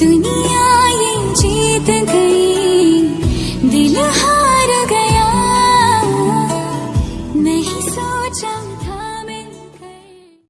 दुनिया ये जीत गई दिल हार गया। नहीं सोचा